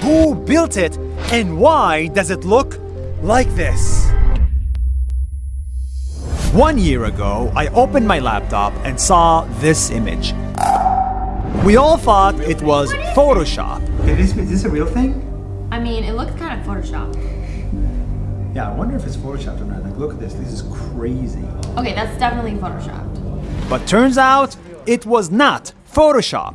who built it and why does it look like this? One year ago, I opened my laptop and saw this image. We all thought it was Photoshop. Is this, is this a real thing? I mean, it looks kind of Photoshop. Yeah, I wonder if it's Photoshopped or not. Like, look at this. This is crazy. Okay, that's definitely Photoshopped. But turns out it was not Photoshop.